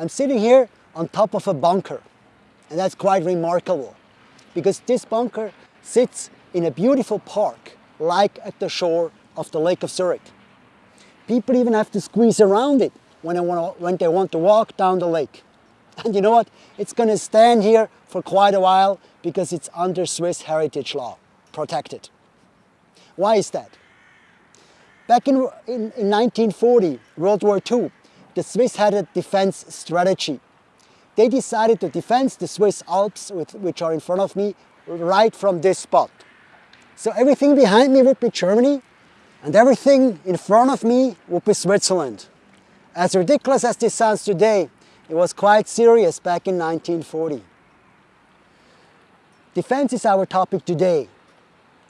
I'm sitting here on top of a bunker and that's quite remarkable because this bunker sits in a beautiful park like at the shore of the Lake of Zurich. People even have to squeeze around it when they want to, when they want to walk down the lake. And you know what? It's going to stand here for quite a while because it's under Swiss heritage law, protected. Why is that? Back in, in, in 1940, World War II, the Swiss had a defense strategy. They decided to defend the Swiss Alps, which are in front of me, right from this spot. So everything behind me would be Germany, and everything in front of me would be Switzerland. As ridiculous as this sounds today, it was quite serious back in 1940. Defense is our topic today.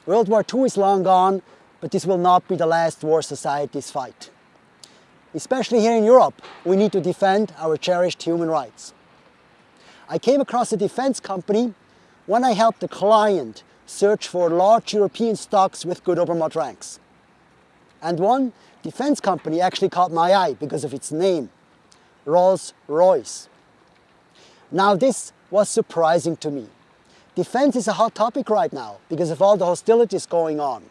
World War II is long gone, but this will not be the last war societies fight. Especially here in Europe, we need to defend our cherished human rights. I came across a defense company when I helped a client search for large European stocks with good Obermatt ranks. And one defense company actually caught my eye because of its name. Rolls-Royce. Now this was surprising to me. Defense is a hot topic right now because of all the hostilities going on.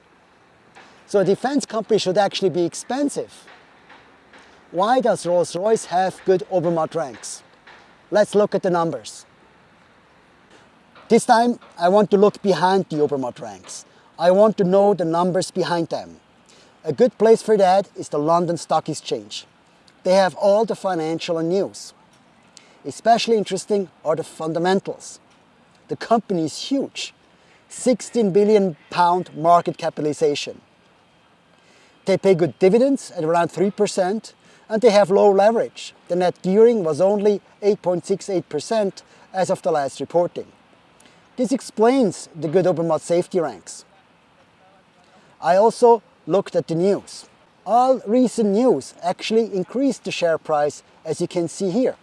So a defense company should actually be expensive. Why does Rolls-Royce have good Obermatt ranks? Let's look at the numbers. This time I want to look behind the Obermatt ranks. I want to know the numbers behind them. A good place for that is the London Stock Exchange. They have all the financial and news. Especially interesting are the fundamentals. The company is huge, 16 billion pound market capitalization. They pay good dividends at around 3% and they have low leverage. The net gearing was only 8.68% as of the last reporting. This explains the good Obermatt safety ranks. I also looked at the news all recent news actually increased the share price as you can see here.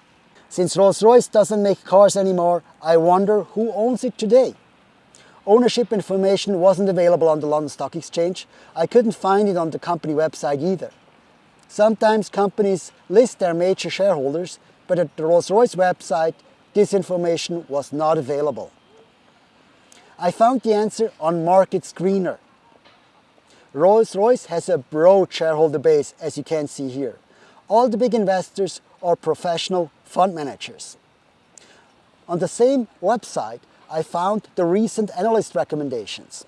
Since Rolls-Royce doesn't make cars anymore, I wonder who owns it today. Ownership information wasn't available on the London Stock Exchange. I couldn't find it on the company website either. Sometimes companies list their major shareholders, but at the Rolls-Royce website, this information was not available. I found the answer on Market Screener. Rolls-Royce has a broad shareholder base, as you can see here. All the big investors are professional fund managers. On the same website, I found the recent analyst recommendations.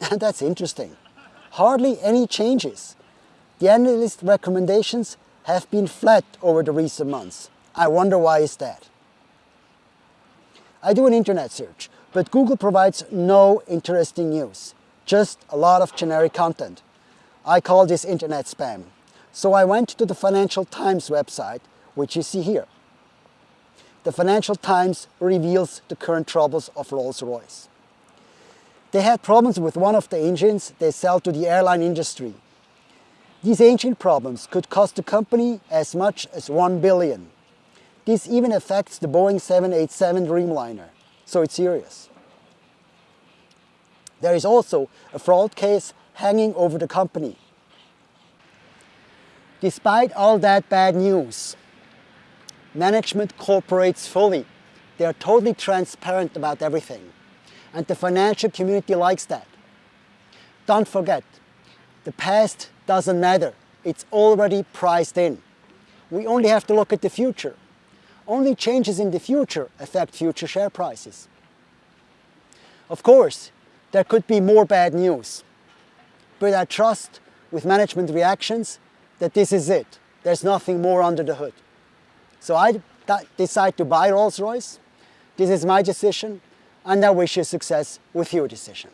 And that's interesting. Hardly any changes. The analyst recommendations have been flat over the recent months. I wonder why is that? I do an internet search, but Google provides no interesting news just a lot of generic content. I call this internet spam. So I went to the Financial Times website, which you see here. The Financial Times reveals the current troubles of Rolls-Royce. They had problems with one of the engines they sell to the airline industry. These ancient problems could cost the company as much as 1 billion. This even affects the Boeing 787 Dreamliner, so it's serious. There is also a fraud case hanging over the company. Despite all that bad news, management cooperates fully. They are totally transparent about everything. And the financial community likes that. Don't forget, the past doesn't matter. It's already priced in. We only have to look at the future. Only changes in the future affect future share prices. Of course, there could be more bad news. But I trust with management reactions that this is it. There's nothing more under the hood. So I decide to buy Rolls-Royce. This is my decision and I wish you success with your decision.